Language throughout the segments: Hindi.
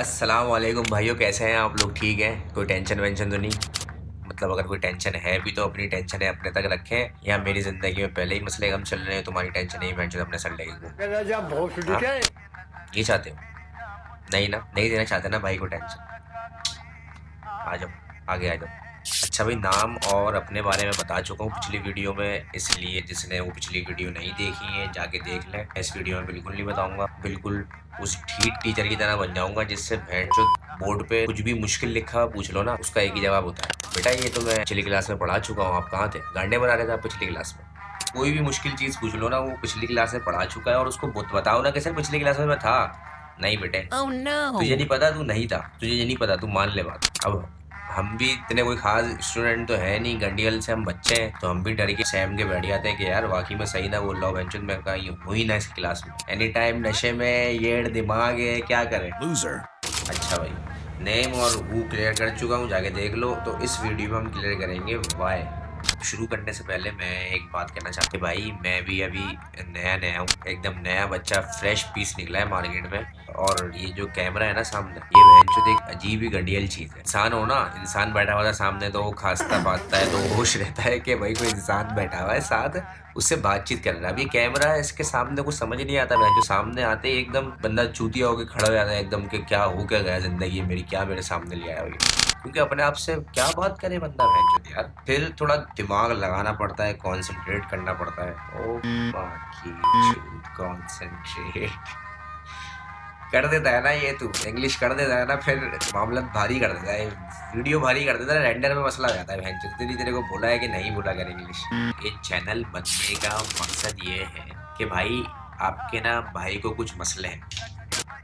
अस्सलाम वालेकुम भाइयों कैसे हैं आप लोग? ठीक हैं? कोई टेंशन वेंशन तो नहीं? मतलब अगर कोई टेंशन है भी तो अपनी टेंशन है अपने तक रखें या मेरी ज़िंदगी में पहले ही मसले कम चल रहे हैं तुम्हारी टेंशन नहीं मैं अपने सर लगेगी हाँ? ये चाहते हो? नहीं ना? नहीं देना चाहते ना भाई को टेंशन आ जाओ आगे आ जाओ। अच्छा भाई नाम और अपने बारे में बता चुका हूँ पिछली वीडियो में इसलिए जिसने वो पिछली वीडियो नहीं देखी है जाके देख लें। इस वीडियो में बिल्कुल नहीं बताऊँगा। बिल्कुल उस ठीक टीचर की तरह बन जाऊँगा जिससे जो बोर्ड पे कुछ भी मुश्किल लिखा पूछ लो ना उसका एक ही जवाब होता है। बेटा ये तो मैं पिछली क्लास में पढ़ा चुका हूँ आप कहाँ थे? गांडे बना रहे थे आप पिछली क्लास में। कोई भी मुश्किल चीज़ पूछ लो ना वो पिछली क्लास में पढ़ा चुका है और उसको बताओ ना कि सर पिछली क्लास में मैं था। नहीं बेटे। Oh, no. तुझे नहीं पता तू नहीं था। तुझे ये नहीं पता तू मान ले बात। अब हम भी इतने कोई खास स्टूडेंट तो है नहीं गंडियल से हम बच्चे हैं तो हम भी डर के सैम के बैठ जाते हैं कि यार वाकई में सही ना बोल रहा हूँ मैं कहा ये हुई ना इस क्लास में। एनी टाइम नशे में ये दिमाग है क्या करें? अच्छा भाई नेम और वो क्लियर कर चुका हूँ जाके देख लो। तो इस वीडियो में हम क्लियर करेंगे वाई शुरू करने से पहले मैं एक बात कहना चाहती भाई, मैं भी अभी नया नया हूँ, एकदम नया बच्चा फ्रेश पीस निकला है मार्केट में। और ये जो कैमरा है ना सामने, ये बहन एक अजीब ही गंडियल चीज़ है। इंसान हो ना, इंसान बैठा हुआ था सामने तो वो खांसता पाता है तो होश रहता है कि भाई कोई इंसान बैठा हुआ है साथ। उससे बातचीत करना ये कैमरा इसके सामने कुछ समझ नहीं आता। मैं जो सामने आते ही एकदम बंदा चूतिया होकर खड़ा हो जाता है एकदम कि क्या हो क्या गया ज़िंदगी मेरी, क्या मेरे सामने ले आया हुई क्योंकि अपने आप से क्या बात करे बंदा बहन यार, फिर थोड़ा दिमाग लगाना पड़ता है कॉन्सेंट्रेट करना पड़ता है। ओ बाकी कॉन्सेंट्रेट कर देता है ना ये तू इंग्लिश कर देता है ना, फिर मामला भारी कर देता है वीडियो भारी कर देता है रेंडर में मसला जाता है बहन जितनी तेरे को बोला है कि नहीं बोला कर इंग्लिश ये चैनल बनने का मकसद ये है कि भाई, आपके ना भाई को कुछ मसले हैं।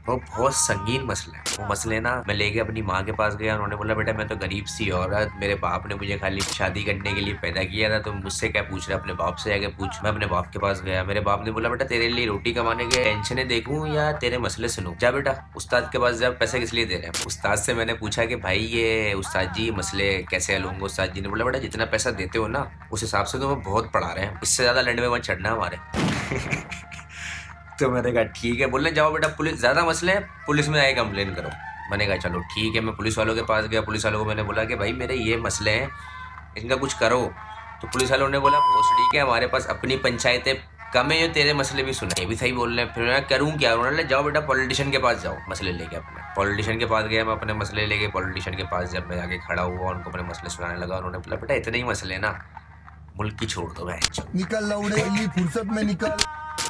वो बहुत संगीन मसला है। वो मसले ना मैं लेके अपनी माँ के पास गया, उन्होंने बोला, बेटा, मैं तो गरीब सी औरत, मेरे बाप ने मुझे खाली शादी करने के लिए पैदा किया था तो मुझसे क्या पूछ रहा अपने बाप से आगे पूछ, मैं अपने बाप के पास गया। मेरे बाप ने बोला, बेटा, तेरे लिए रोटी कमाने के टेंशन देखूँ या तेरे मसले सुनूँ? जा बेटा, उस्ताद के पास जब पैसे किस लिए दे रहे हैं? उस्ताद से मैंने पूछा कि, भाई, ये उस्ताद जी, मसले कैसे हल उस्ताद जी ने बोला, बेटा, जितना पैसा देते हो ना, उस हिसाब से तो बहुत पढ़ा रहे हैं, इससे ज़्यादा लंड में मत चढ़ना हमारे। तो मैंने कहा, ठीक है। बोले जाओ बेटा, पुलिस, ज़्यादा मसले हैं, पुलिस में आए कंप्लेन करो। मैंने कहा, चलो, ठीक है, मैं पुलिस वालों के पास गया, पुलिस वालों को मैंने बोला कि, भाई, मेरे ये मसले हैं, इनका कुछ करो। तो पुलिस वालों ने बोला ठीक है, हमारे पास अपनी पंचायतें कम है जो तेरे मसले भी सुने। भी सही बोल रहे हैं फिर मैं करूँ क्या? उन्होंने जाओ बेटा, पॉलिटिशियन के पास जाओ, मसले लेके अपने। पॉलिटिशियन के पास गया मैं अपने मसले लेके, पॉलिटिशियन के पास जब मैं आगे खड़ा हुआ, उनको अपने मसले सुनाने लगा, उन्होंने बोला, बेटा, इतने ही मसले ना, मुल्क की छोड़ दो मैं निकल फुर्सत में निकल।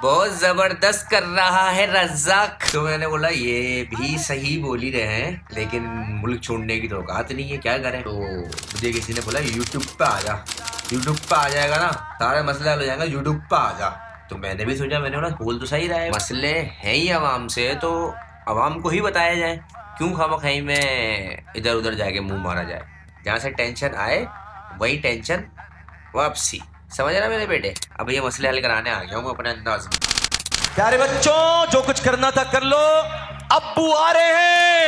बहुत ज़बरदस्त कर रहा है रजाक तो मैंने बोला, ये भी सही बोल ही रहे हैं, लेकिन मुल्क छोड़ने की तो औकात नहीं है, क्या करें? तो मुझे किसी ने बोला यूट्यूब पे आ जा यूट्यूब पे आ जाएगा ना, सारे मसले हल हो जाएगा यूट्यूब पे आ जा। तो मैंने भी सोचा, मैंने बोला, बोल तो सही रहा है। मसले हैं ही आवाम से तो आवाम को ही बताया जाए, क्यों खामा खाई में इधर उधर जाके मुँह मारा जाए। जहाँ से टेंशन आए, वही टेंशन वापसी। समझ रहे मेरे बेटे? अब ये मसले हल कराने आ गया हूँ अपने अंदाज में। प्यारे बच्चों, जो कुछ करना था कर लो। अब आ रहे हैं।